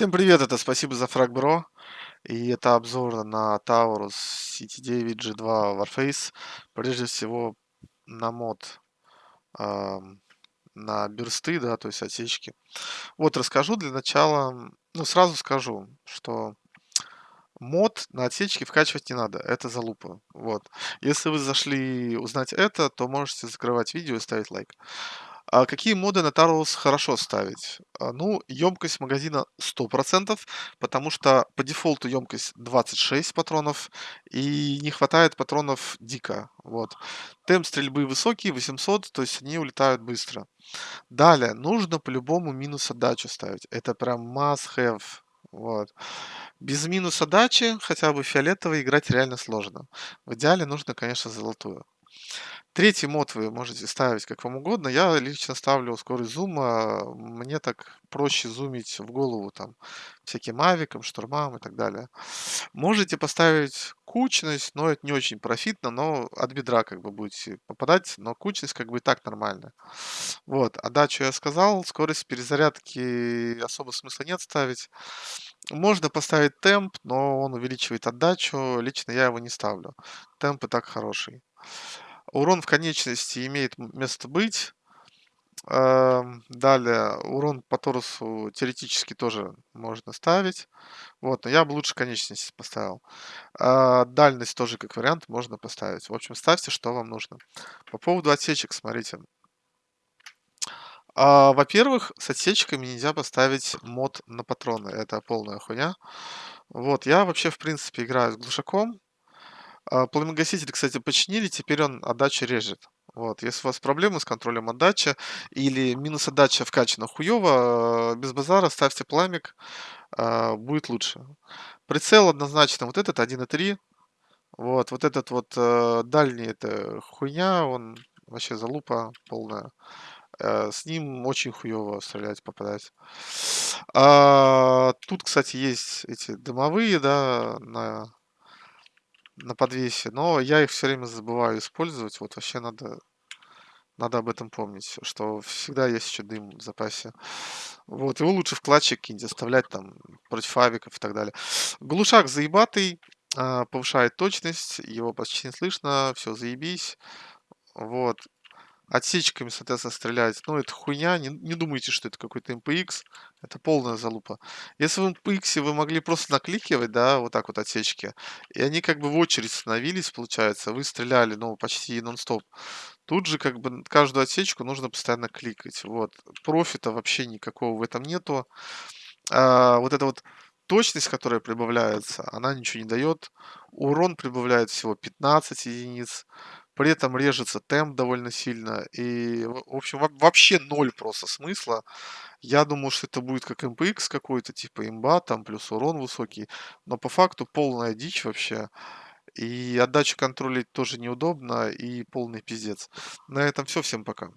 Всем привет, это спасибо за фраг, бро. И это обзор на Taurus CT9 G2 Warface. Прежде всего на мод ам, на бюрсты, да, то есть отсечки. Вот расскажу для начала, ну сразу скажу, что мод на отсечки вкачивать не надо, это залупа. Вот. Если вы зашли узнать это, то можете закрывать видео и ставить лайк. А какие моды на Taurus хорошо ставить? А, ну, емкость магазина 100%, потому что по дефолту емкость 26 патронов, и не хватает патронов дико. Вот. Темп стрельбы высокий, 800, то есть они улетают быстро. Далее, нужно по-любому минус отдачу ставить. Это прям must have. Вот. Без минус отдачи, хотя бы фиолетовый, играть реально сложно. В идеале нужно, конечно, золотую. Третий мод вы можете ставить как вам угодно. Я лично ставлю скорость зума. Мне так проще зумить в голову там всяким авикам, штурмам и так далее. Можете поставить кучность, но это не очень профитно, но от бедра как бы будете попадать, но кучность как бы и так нормальная. Вот, отдачу я сказал, скорость перезарядки особо смысла нет ставить. Можно поставить темп, но он увеличивает отдачу. Лично я его не ставлю. Темп и так хороший. Урон в конечности имеет место быть. Эм, далее, урон по торусу теоретически тоже можно ставить. Вот, но я бы лучше конечность поставил. А, дальность тоже как вариант можно поставить. В общем, ставьте, что вам нужно. По поводу отсечек, смотрите. А, во-первых, с отсечками нельзя поставить мод на патроны. Это полная хуйня. Вот, я вообще, в принципе, играю с глушаком. А, пламегаситель, кстати, починили, теперь он отдачу режет. Вот, если у вас проблемы с контролем отдачи или минус отдача вкачана хуёво, без базара ставьте пламик, а, будет лучше. Прицел однозначно вот этот 1.3. Вот, вот этот вот э, дальний это хуйня, он вообще залупа полная. Э, с ним очень хуёво стрелять, попадать. А, тут, кстати, есть эти дымовые, да, на на подвесе, но я их все время забываю использовать. Вот вообще надо надо об этом помнить, что всегда есть еще дым в запасе. Вот, его лучше в клатчик какие-нибудь оставлять там против авиков и так далее. Глушак заебатый, а, повышает точность, его почти не слышно, все заебись. Вот. Отсечками, соответственно, стрелять. Ну, это хуйня. Не, не думайте, что это какой-то MPX. Это полная залупа. Если в MPX вы могли просто накликивать, да, вот так вот отсечки, и они как бы в очередь становились, получается, вы стреляли, ну, почти нон-стоп. Тут же как бы каждую отсечку нужно постоянно кликать. Вот. Профита вообще никакого в этом нету. А, вот эта вот точность, которая прибавляется, она ничего не дает. Урон прибавляет всего 15 единиц. При этом режется темп довольно сильно. И, в общем, во- вообще ноль просто смысла. Я думал, что это будет как MPX какой-то, типа имба, там плюс урон высокий. Но по факту полная дичь вообще. И отдачу контролить тоже неудобно, и полный пиздец. На этом все. Всем пока.